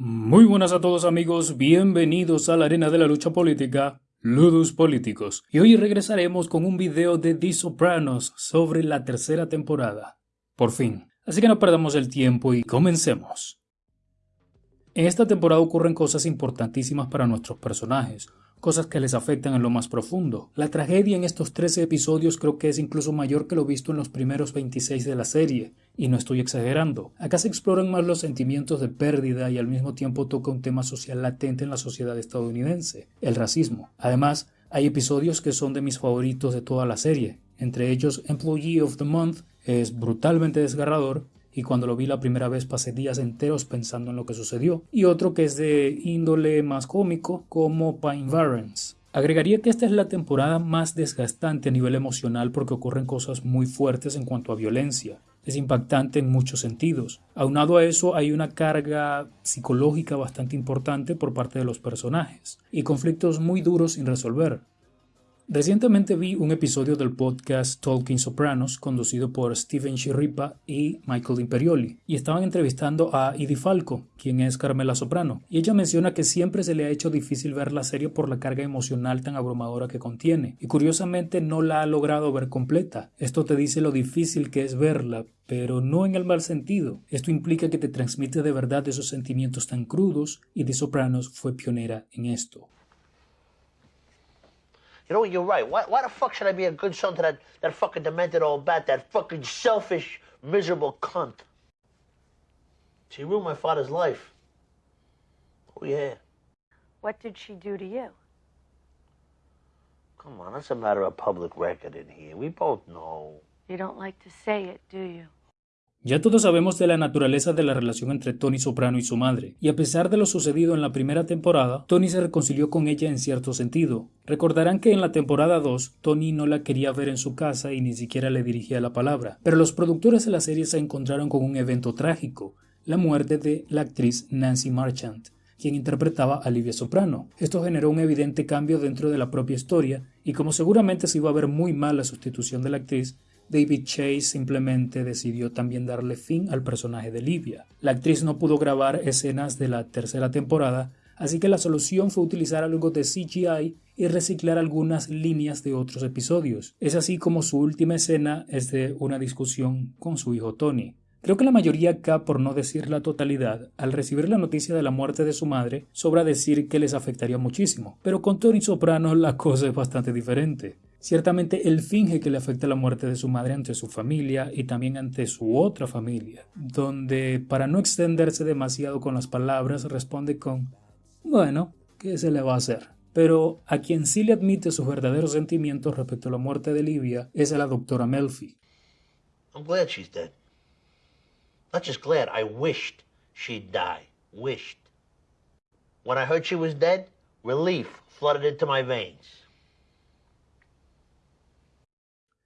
Muy buenas a todos amigos, bienvenidos a la arena de la lucha política, Ludus Políticos. Y hoy regresaremos con un video de The Sopranos sobre la tercera temporada. Por fin. Así que no perdamos el tiempo y comencemos. En esta temporada ocurren cosas importantísimas para nuestros personajes, cosas que les afectan en lo más profundo. La tragedia en estos 13 episodios creo que es incluso mayor que lo visto en los primeros 26 de la serie, y no estoy exagerando. Acá se exploran más los sentimientos de pérdida y al mismo tiempo toca un tema social latente en la sociedad estadounidense, el racismo. Además, hay episodios que son de mis favoritos de toda la serie, entre ellos Employee of the Month es brutalmente desgarrador y cuando lo vi la primera vez pasé días enteros pensando en lo que sucedió, y otro que es de índole más cómico como Pine Barrens. Agregaría que esta es la temporada más desgastante a nivel emocional porque ocurren cosas muy fuertes en cuanto a violencia. Es impactante en muchos sentidos. Aunado a eso hay una carga psicológica bastante importante por parte de los personajes y conflictos muy duros sin resolver. Recientemente vi un episodio del podcast Talking Sopranos conducido por Steven Chirripa y Michael Imperioli y estaban entrevistando a Edie Falco, quien es Carmela Soprano, y ella menciona que siempre se le ha hecho difícil ver la serie por la carga emocional tan abrumadora que contiene y curiosamente no la ha logrado ver completa. Esto te dice lo difícil que es verla, pero no en el mal sentido. Esto implica que te transmite de verdad esos sentimientos tan crudos y The Sopranos fue pionera en esto. You know, you're right. Why, why the fuck should I be a good son to that, that fucking demented old bat, that fucking selfish, miserable cunt? She ruined my father's life. Oh, yeah. What did she do to you? Come on, that's a matter of public record in here. We both know. You don't like to say it, do you? Ya todos sabemos de la naturaleza de la relación entre Tony Soprano y su madre, y a pesar de lo sucedido en la primera temporada, Tony se reconcilió con ella en cierto sentido. Recordarán que en la temporada 2, Tony no la quería ver en su casa y ni siquiera le dirigía la palabra, pero los productores de la serie se encontraron con un evento trágico, la muerte de la actriz Nancy Marchant quien interpretaba a Livia Soprano. Esto generó un evidente cambio dentro de la propia historia, y como seguramente se iba a ver muy mal la sustitución de la actriz, David Chase simplemente decidió también darle fin al personaje de Livia. La actriz no pudo grabar escenas de la tercera temporada, así que la solución fue utilizar algo de CGI y reciclar algunas líneas de otros episodios. Es así como su última escena es de una discusión con su hijo Tony. Creo que la mayoría acá, por no decir la totalidad, al recibir la noticia de la muerte de su madre, sobra decir que les afectaría muchísimo, pero con Tony Soprano la cosa es bastante diferente. Ciertamente él finge que le afecta la muerte de su madre ante su familia y también ante su otra familia, donde para no extenderse demasiado con las palabras responde con bueno, ¿qué se le va a hacer? Pero a quien sí le admite sus verdaderos sentimientos respecto a la muerte de Livia es a la doctora Melfi. I'm glad she's dead. Not just glad, I wished she'd die. Wished. When I heard she was dead, relief flooded into my veins.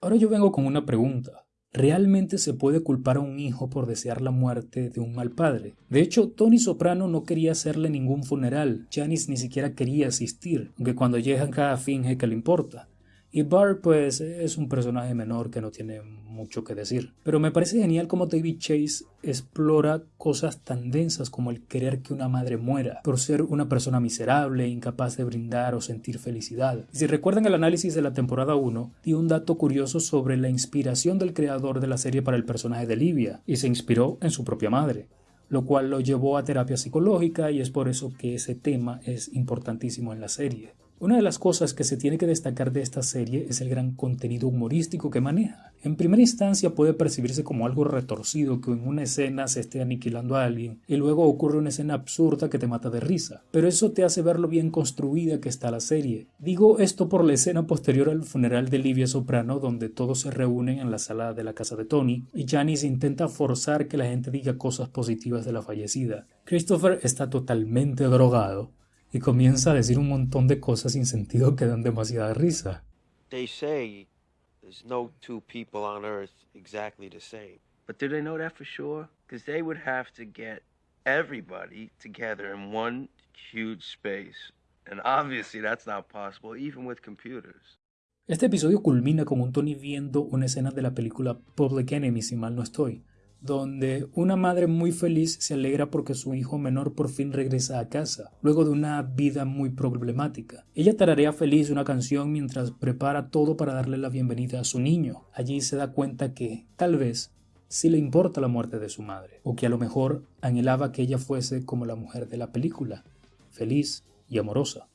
Ahora yo vengo con una pregunta. ¿Realmente se puede culpar a un hijo por desear la muerte de un mal padre? De hecho, Tony Soprano no quería hacerle ningún funeral. Janice ni siquiera quería asistir, aunque cuando llega acá finge que le importa. Y Bart, pues, es un personaje menor que no tiene mucho que decir. Pero me parece genial cómo David Chase explora cosas tan densas como el querer que una madre muera, por ser una persona miserable, incapaz de brindar o sentir felicidad. Si recuerdan el análisis de la temporada 1, di un dato curioso sobre la inspiración del creador de la serie para el personaje de Livia, y se inspiró en su propia madre lo cual lo llevó a terapia psicológica y es por eso que ese tema es importantísimo en la serie. Una de las cosas que se tiene que destacar de esta serie es el gran contenido humorístico que maneja. En primera instancia puede percibirse como algo retorcido que en una escena se esté aniquilando a alguien y luego ocurre una escena absurda que te mata de risa, pero eso te hace ver lo bien construida que está la serie. Digo esto por la escena posterior al funeral de Livia Soprano donde todos se reúnen en la sala de la casa de Tony y Janice intenta forzar que la gente diga cosas positivas de la fallecida. Christopher está totalmente drogado y comienza a decir un montón de cosas sin sentido que dan demasiada risa. They say there's no two people on earth exactly the same. But do they know that for sure? Because they would have to get everybody together in one huge space. And obviously that's not possible, even with computers. Este episodio culmina con un Tony viendo una escena de la película Public Enemy, si mal no estoy, donde una madre muy feliz se alegra porque su hijo menor por fin regresa a casa, luego de una vida muy problemática. Ella tararea feliz una canción mientras prepara todo para darle la bienvenida a su niño. Allí se da cuenta que, tal vez, sí le importa la muerte de su madre, o que a lo mejor anhelaba que ella fuese como la mujer de la película, feliz y amorosa.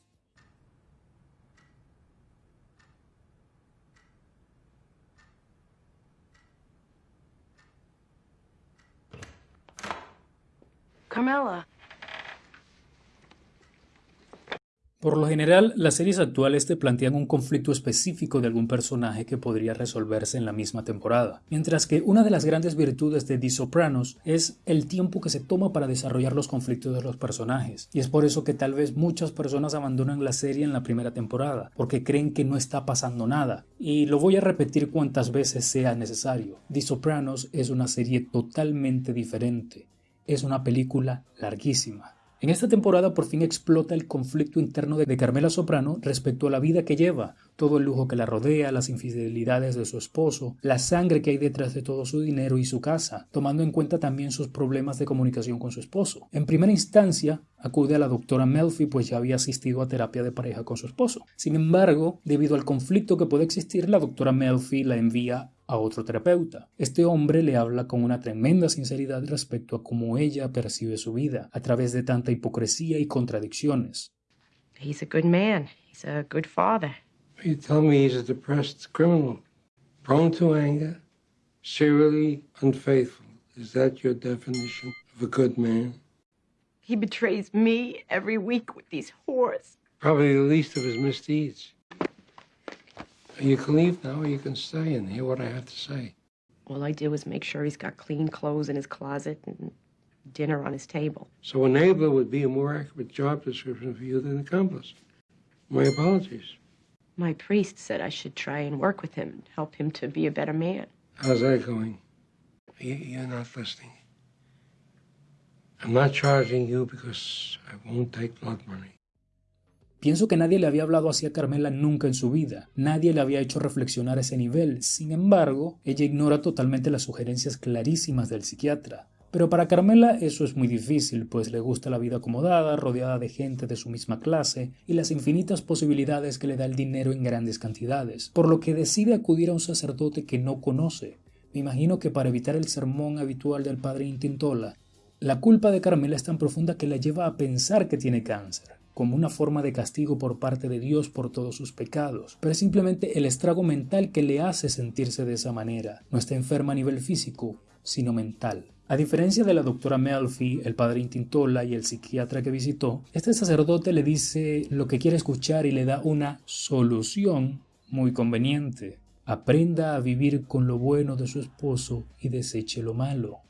Por lo general, las series actuales te plantean un conflicto específico de algún personaje que podría resolverse en la misma temporada, mientras que una de las grandes virtudes de The Sopranos es el tiempo que se toma para desarrollar los conflictos de los personajes, y es por eso que tal vez muchas personas abandonan la serie en la primera temporada, porque creen que no está pasando nada, y lo voy a repetir cuantas veces sea necesario. The Sopranos es una serie totalmente diferente, es una película larguísima, en esta temporada por fin explota el conflicto interno de Carmela Soprano respecto a la vida que lleva, todo el lujo que la rodea, las infidelidades de su esposo, la sangre que hay detrás de todo su dinero y su casa, tomando en cuenta también sus problemas de comunicación con su esposo. En primera instancia, acude a la doctora Melfi pues ya había asistido a terapia de pareja con su esposo. Sin embargo, debido al conflicto que puede existir, la doctora Melfi la envía a otro terapeuta. Este hombre le habla con una tremenda sinceridad respecto a cómo ella percibe su vida a través de tanta hipocresía y contradicciones. He's a good man. He's a good father. You tell me he's a depressed criminal, prone to anger, serially unfaithful. Is that your definition of a good man? He betrays me every week with these whores. Probably the least of his misdeeds. You can leave now, or you can stay and hear what I have to say. All I did was make sure he's got clean clothes in his closet and dinner on his table. So enabler would be a more accurate job description for you than accomplice. My apologies. My priest said I should try and work with him and help him to be a better man. How's that going? You, you're not listening. I'm not charging you because I won't take blood money. Pienso que nadie le había hablado así a Carmela nunca en su vida, nadie le había hecho reflexionar a ese nivel, sin embargo, ella ignora totalmente las sugerencias clarísimas del psiquiatra. Pero para Carmela eso es muy difícil, pues le gusta la vida acomodada, rodeada de gente de su misma clase y las infinitas posibilidades que le da el dinero en grandes cantidades, por lo que decide acudir a un sacerdote que no conoce. Me imagino que para evitar el sermón habitual del padre Intintola, la culpa de Carmela es tan profunda que la lleva a pensar que tiene cáncer como una forma de castigo por parte de Dios por todos sus pecados, pero es simplemente el estrago mental que le hace sentirse de esa manera. No está enferma a nivel físico, sino mental. A diferencia de la doctora Melfi, el padre Intintola y el psiquiatra que visitó, este sacerdote le dice lo que quiere escuchar y le da una solución muy conveniente. Aprenda a vivir con lo bueno de su esposo y deseche lo malo.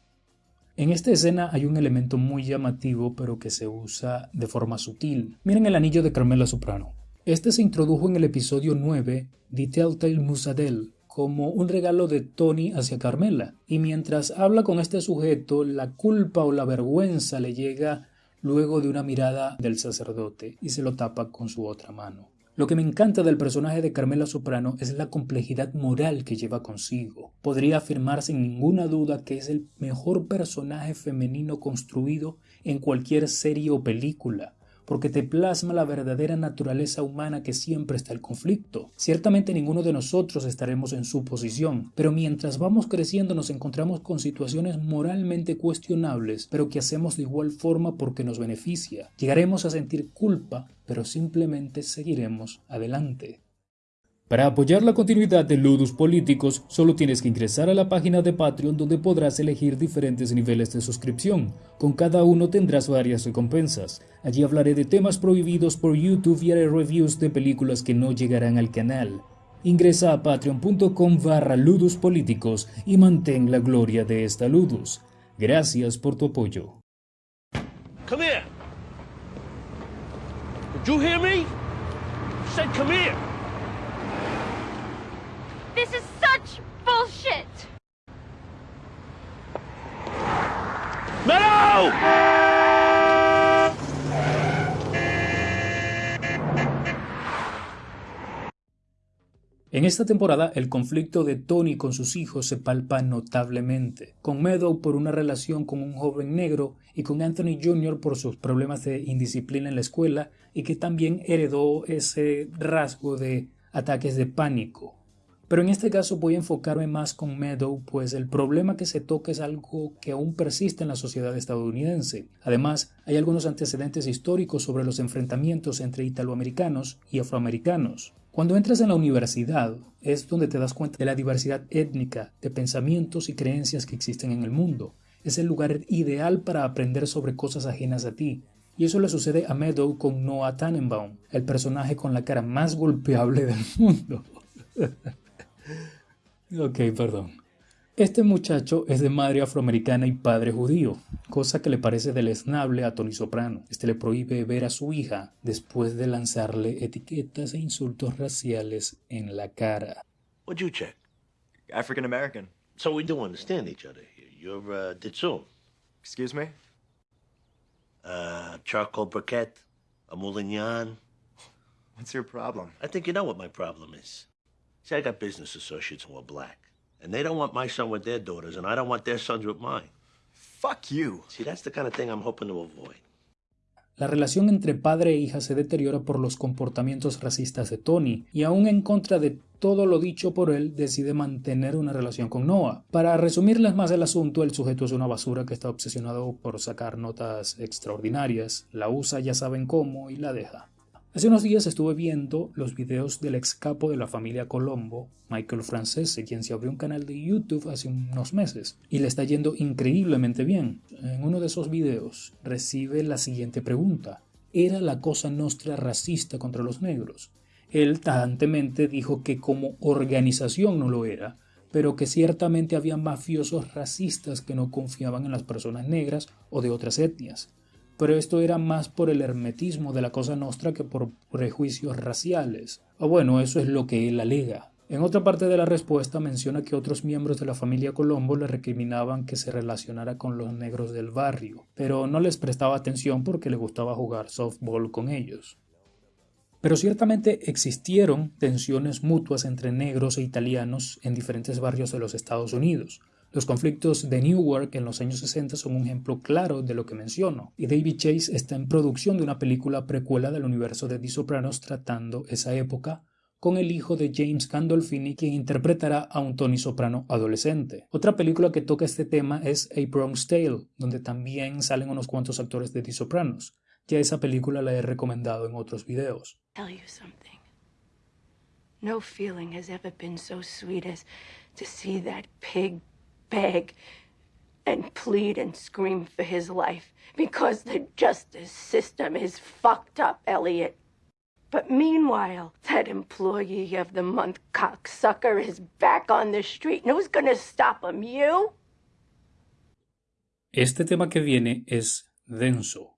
En esta escena hay un elemento muy llamativo pero que se usa de forma sutil. Miren el anillo de Carmela Soprano. Este se introdujo en el episodio 9 de Telltale Musadel como un regalo de Tony hacia Carmela y mientras habla con este sujeto la culpa o la vergüenza le llega luego de una mirada del sacerdote y se lo tapa con su otra mano. Lo que me encanta del personaje de Carmela Soprano es la complejidad moral que lleva consigo. Podría afirmar sin ninguna duda que es el mejor personaje femenino construido en cualquier serie o película porque te plasma la verdadera naturaleza humana que siempre está el conflicto. Ciertamente ninguno de nosotros estaremos en su posición, pero mientras vamos creciendo nos encontramos con situaciones moralmente cuestionables, pero que hacemos de igual forma porque nos beneficia. Llegaremos a sentir culpa, pero simplemente seguiremos adelante. Para apoyar la continuidad de Ludus Políticos, solo tienes que ingresar a la página de Patreon donde podrás elegir diferentes niveles de suscripción. Con cada uno tendrás varias recompensas. Allí hablaré de temas prohibidos por YouTube y haré reviews de películas que no llegarán al canal. Ingresa a patreon.com barra Ludus y mantén la gloria de esta Ludus. Gracias por tu apoyo. Did you hear me? come here. This is such bullshit! Meadow! En esta temporada el conflicto de Tony con sus hijos se palpa notablemente, con Meadow por una relación con un joven negro y con Anthony Jr. por sus problemas de indisciplina en la escuela y que también heredó ese rasgo de ataques de pánico. Pero en este caso voy a enfocarme más con Meadow, pues el problema que se toca es algo que aún persiste en la sociedad estadounidense. Además, hay algunos antecedentes históricos sobre los enfrentamientos entre italoamericanos y afroamericanos. Cuando entras en la universidad es donde te das cuenta de la diversidad étnica, de pensamientos y creencias que existen en el mundo. Es el lugar ideal para aprender sobre cosas ajenas a ti, y eso le sucede a Meadow con Noah Tannenbaum, el personaje con la cara más golpeable del mundo. Ok, perdón. Este muchacho es de madre afroamericana y padre judío, cosa que le parece deleznable a Tony Soprano. Este le prohíbe ver a su hija después de lanzarle etiquetas e insultos raciales en la cara. What'd you check? African American. So we do understand each other here. You're uh, Ditsun, Excuse me? uh, charcoal briquette, a moulignon. What's your problem? I think you know what my problem is. See, I got business associates who are black, and they don't want my son with their daughters, and I don't want their sons with mine. Fuck you. See, that's the kind of thing I'm hoping to avoid. La relación entre padre e hija se deteriora por los comportamientos racistas de Tony, y aún en contra de todo lo dicho por él, decide mantener una relación con Noah. Para resumirles más el asunto, el sujeto es una basura que está obsesionado por sacar notas extraordinarias, la usa ya saben cómo y la deja. Hace unos días estuve viendo los videos del ex capo de la familia Colombo, Michael Francese, quien se abrió un canal de YouTube hace unos meses y le está yendo increíblemente bien. En uno de esos videos recibe la siguiente pregunta. ¿Era la cosa nostra racista contra los negros? Él tajantemente dijo que como organización no lo era, pero que ciertamente había mafiosos racistas que no confiaban en las personas negras o de otras etnias pero esto era más por el hermetismo de la Cosa Nostra que por prejuicios raciales. O bueno, eso es lo que él alega. En otra parte de la respuesta menciona que otros miembros de la familia Colombo le recriminaban que se relacionara con los negros del barrio, pero no les prestaba atención porque le gustaba jugar softball con ellos. Pero ciertamente existieron tensiones mutuas entre negros e italianos en diferentes barrios de los Estados Unidos, los conflictos de Newark en los años 60 son un ejemplo claro de lo que menciono, y David Chase está en producción de una película precuela del universo de The Sopranos tratando esa época, con el hijo de James Gandolfini, quien interpretará a un Tony Soprano adolescente. Otra película que toca este tema es A Bronx Tale, donde también salen unos cuantos actores de The Sopranos. Ya esa película la he recomendado en otros videos. No feeling has ever been so sweet as to see that pig beg and plead and scream for his life because the justice system is fucked up, Elliot. But meanwhile, that employee of the month cocksucker is back on the street. And who's gonna stop him? You? Este tema que viene es denso,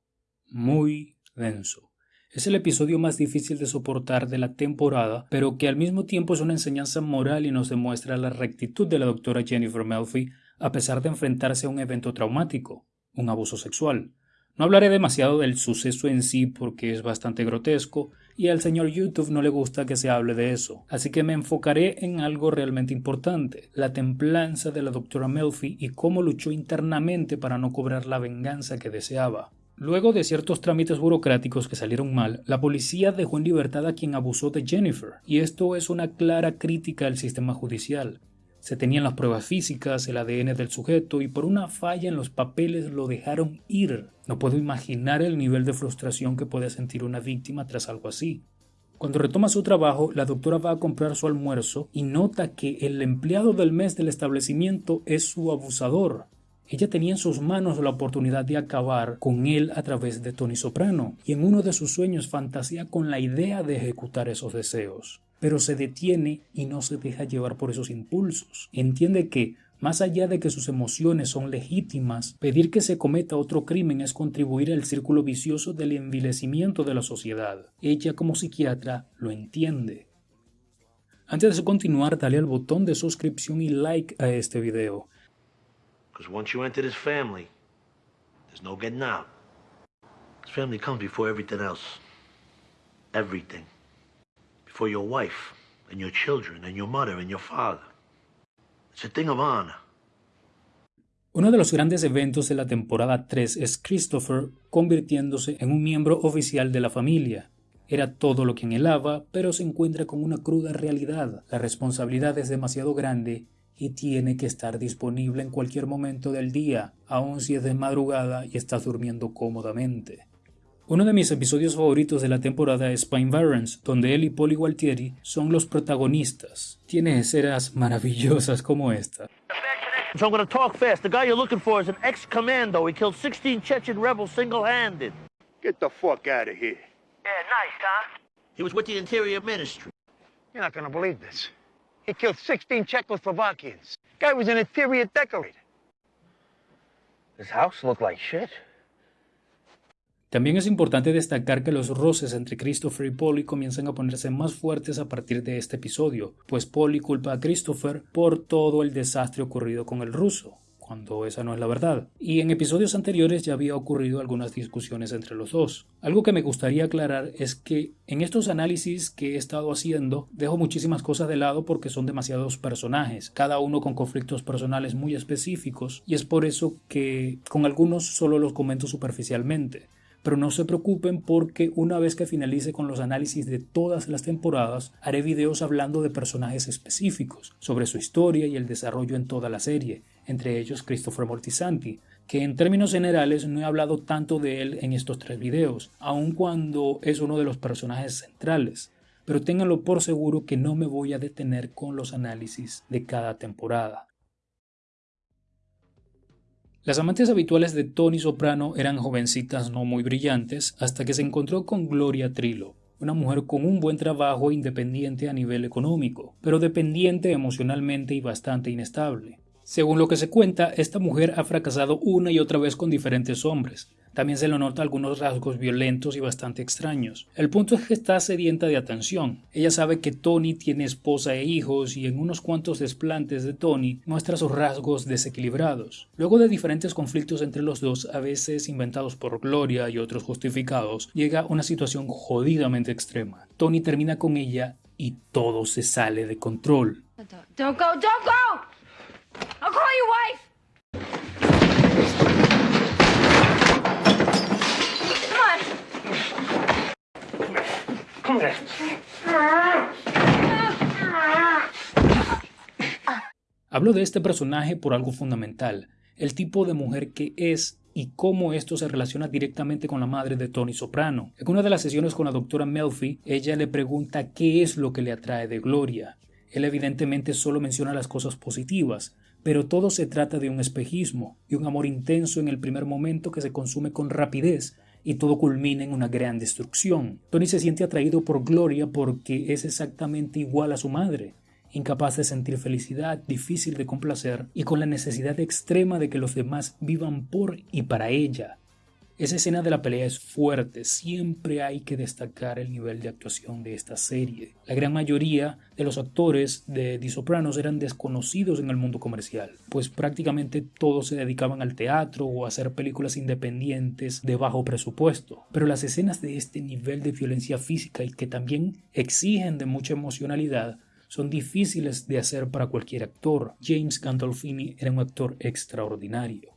muy denso. Es el episodio más difícil de soportar de la temporada, pero que al mismo tiempo es una enseñanza moral y nos demuestra la rectitud de la doctora Jennifer Melfi a pesar de enfrentarse a un evento traumático, un abuso sexual. No hablaré demasiado del suceso en sí porque es bastante grotesco y al señor YouTube no le gusta que se hable de eso, así que me enfocaré en algo realmente importante, la templanza de la doctora Melfi y cómo luchó internamente para no cobrar la venganza que deseaba. Luego de ciertos trámites burocráticos que salieron mal, la policía dejó en libertad a quien abusó de Jennifer, y esto es una clara crítica al sistema judicial. Se tenían las pruebas físicas, el ADN del sujeto y por una falla en los papeles lo dejaron ir. No puedo imaginar el nivel de frustración que puede sentir una víctima tras algo así. Cuando retoma su trabajo, la doctora va a comprar su almuerzo y nota que el empleado del mes del establecimiento es su abusador. Ella tenía en sus manos la oportunidad de acabar con él a través de Tony Soprano, y en uno de sus sueños fantasía con la idea de ejecutar esos deseos. Pero se detiene y no se deja llevar por esos impulsos. Entiende que, más allá de que sus emociones son legítimas, pedir que se cometa otro crimen es contribuir al círculo vicioso del envilecimiento de la sociedad. Ella como psiquiatra lo entiende. Antes de continuar, dale al botón de suscripción y like a este video. Because once you enter this family, there's no getting out. This family comes before everything else. Everything. Before your wife and your children and your mother and your father. It's a thing of honor. Uno de los grandes eventos de la temporada 3 es Christopher convirtiéndose en un miembro oficial de la familia. Era todo lo que anhelaba, pero se encuentra con una cruda realidad. La responsabilidad es demasiado grande y tiene que estar disponible en cualquier momento del día, aun si es de madrugada y estás durmiendo cómodamente. Uno de mis episodios favoritos de la temporada es Pine Barrens, donde él y Polly Gualtieri son los protagonistas. Tiene escenas maravillosas como esta. So I'm going to talk fast. The guy you're looking for is an ex-commando. He killed 16 Chechen rebels single-handed. Get the fuck out of here. Yeah, nice, huh? He was with the Interior Ministry. You're not gonna believe this. Killed 16 Czechoslovakians. Guy was house like shit. También es importante destacar que los roces entre Christopher y Polly comienzan a ponerse más fuertes a partir de este episodio, pues Polly culpa a Christopher por todo el desastre ocurrido con el ruso, cuando esa no es la verdad. Y en episodios anteriores ya había ocurrido algunas discusiones entre los dos. Algo que me gustaría aclarar es que en estos análisis que he estado haciendo dejo muchísimas cosas de lado porque son demasiados personajes, cada uno con conflictos personales muy específicos, y es por eso que con algunos solo los comento superficialmente pero no se preocupen porque una vez que finalice con los análisis de todas las temporadas, haré videos hablando de personajes específicos, sobre su historia y el desarrollo en toda la serie, entre ellos Christopher Moltisanti, que en términos generales no he hablado tanto de él en estos tres videos, aun cuando es uno de los personajes centrales, pero ténganlo por seguro que no me voy a detener con los análisis de cada temporada. Las amantes habituales de Tony Soprano eran jovencitas no muy brillantes hasta que se encontró con Gloria Trillo, una mujer con un buen trabajo independiente a nivel económico, pero dependiente emocionalmente y bastante inestable. Según lo que se cuenta, esta mujer ha fracasado una y otra vez con diferentes hombres. También se le nota algunos rasgos violentos y bastante extraños. El punto es que está sedienta de atención. Ella sabe que Tony tiene esposa e hijos y en unos cuantos desplantes de Tony muestra sus rasgos desequilibrados. Luego de diferentes conflictos entre los dos, a veces inventados por Gloria y otros justificados, llega una situación jodidamente extrema. Tony termina con ella y todo se sale de control. Don't go, don't go! I'll call your wife! Come on. Hablo de este personaje por algo fundamental, el tipo de mujer que es y cómo esto se relaciona directamente con la madre de Tony Soprano. En una de las sesiones con la doctora Melfi, ella le pregunta qué es lo que le atrae de Gloria. Él evidentemente solo menciona las cosas positivas, pero todo se trata de un espejismo y un amor intenso en el primer momento que se consume con rapidez y todo culmina en una gran destrucción. Tony se siente atraído por Gloria porque es exactamente igual a su madre, incapaz de sentir felicidad, difícil de complacer y con la necesidad extrema de que los demás vivan por y para ella. Esa escena de la pelea es fuerte, siempre hay que destacar el nivel de actuación de esta serie. La gran mayoría de los actores de The Sopranos eran desconocidos en el mundo comercial, pues prácticamente todos se dedicaban al teatro o a hacer películas independientes de bajo presupuesto. Pero las escenas de este nivel de violencia física y que también exigen de mucha emocionalidad son difíciles de hacer para cualquier actor. James Gandolfini era un actor extraordinario.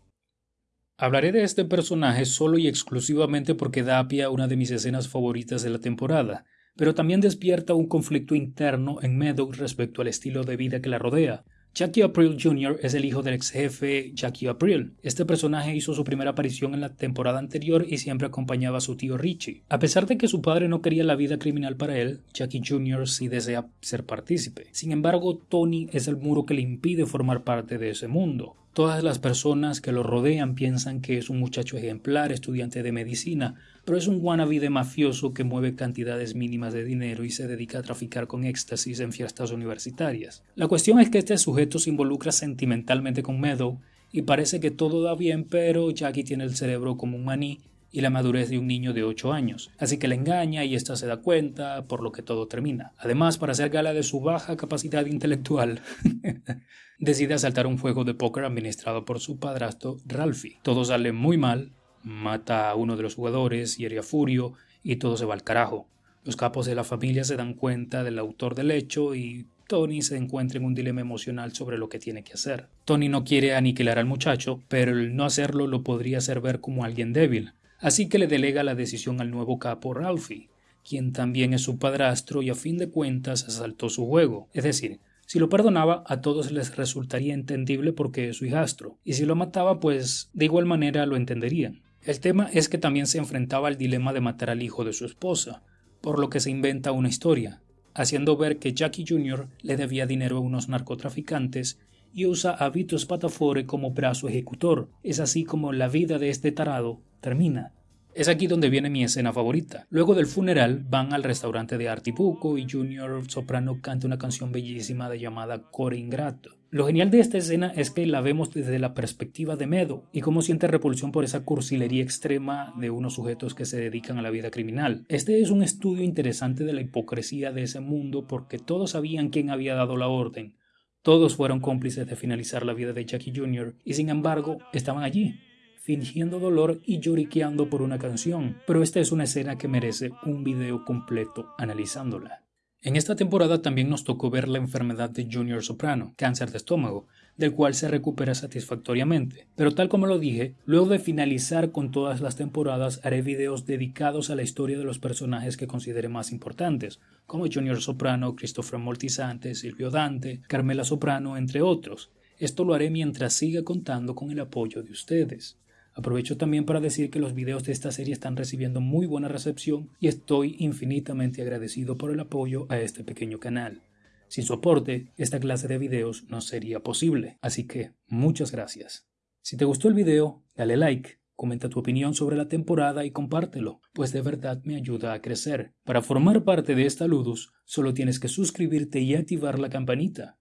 Hablaré de este personaje solo y exclusivamente porque da pie a una de mis escenas favoritas de la temporada, pero también despierta un conflicto interno en Meadow respecto al estilo de vida que la rodea. Jackie April Jr. es el hijo del ex jefe Jackie April. Este personaje hizo su primera aparición en la temporada anterior y siempre acompañaba a su tío Richie. A pesar de que su padre no quería la vida criminal para él, Jackie Jr. sí desea ser partícipe. Sin embargo, Tony es el muro que le impide formar parte de ese mundo. Todas las personas que lo rodean piensan que es un muchacho ejemplar, estudiante de medicina, pero es un wannabe de mafioso que mueve cantidades mínimas de dinero y se dedica a traficar con éxtasis en fiestas universitarias. La cuestión es que este sujeto se involucra sentimentalmente con Meadow y parece que todo da bien, pero Jackie tiene el cerebro como un maní y la madurez de un niño de 8 años, así que le engaña y ésta se da cuenta, por lo que todo termina. Además, para hacer gala de su baja capacidad intelectual, decide asaltar un juego de póker administrado por su padrastro Ralphie. Todo sale muy mal, mata a uno de los jugadores, hiere a Furio y todo se va al carajo. Los capos de la familia se dan cuenta del autor del hecho y Tony se encuentra en un dilema emocional sobre lo que tiene que hacer. Tony no quiere aniquilar al muchacho, pero el no hacerlo lo podría hacer ver como alguien débil, así que le delega la decisión al nuevo capo Ralphie, quien también es su padrastro y a fin de cuentas asaltó su juego. Es decir, si lo perdonaba, a todos les resultaría entendible porque es su hijastro, y si lo mataba, pues de igual manera lo entenderían. El tema es que también se enfrentaba al dilema de matar al hijo de su esposa, por lo que se inventa una historia, haciendo ver que Jackie Jr. le debía dinero a unos narcotraficantes y usa a Vito Spatafore como brazo ejecutor. Es así como la vida de este tarado termina. Es aquí donde viene mi escena favorita. Luego del funeral van al restaurante de Artipuco y Junior Soprano canta una canción bellísima de llamada Core Ingrato. Lo genial de esta escena es que la vemos desde la perspectiva de Medo y cómo siente repulsión por esa cursilería extrema de unos sujetos que se dedican a la vida criminal. Este es un estudio interesante de la hipocresía de ese mundo porque todos sabían quién había dado la orden. Todos fueron cómplices de finalizar la vida de Jackie Jr. y sin embargo estaban allí, fingiendo dolor y lloriqueando por una canción, pero esta es una escena que merece un video completo analizándola. En esta temporada también nos tocó ver la enfermedad de Junior Soprano, cáncer de estómago, del cual se recupera satisfactoriamente. Pero tal como lo dije, luego de finalizar con todas las temporadas haré videos dedicados a la historia de los personajes que considere más importantes, como Junior Soprano, Christopher Moltisante, Silvio Dante, Carmela Soprano, entre otros. Esto lo haré mientras siga contando con el apoyo de ustedes. Aprovecho también para decir que los videos de esta serie están recibiendo muy buena recepción y estoy infinitamente agradecido por el apoyo a este pequeño canal. Sin su aporte, esta clase de videos no sería posible, así que muchas gracias. Si te gustó el video, dale like, comenta tu opinión sobre la temporada y compártelo, pues de verdad me ayuda a crecer. Para formar parte de esta Ludus, solo tienes que suscribirte y activar la campanita.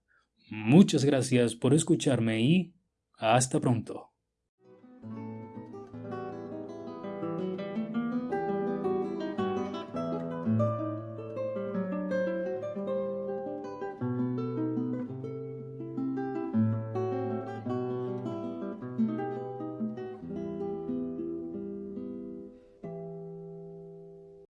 Muchas gracias por escucharme y hasta pronto.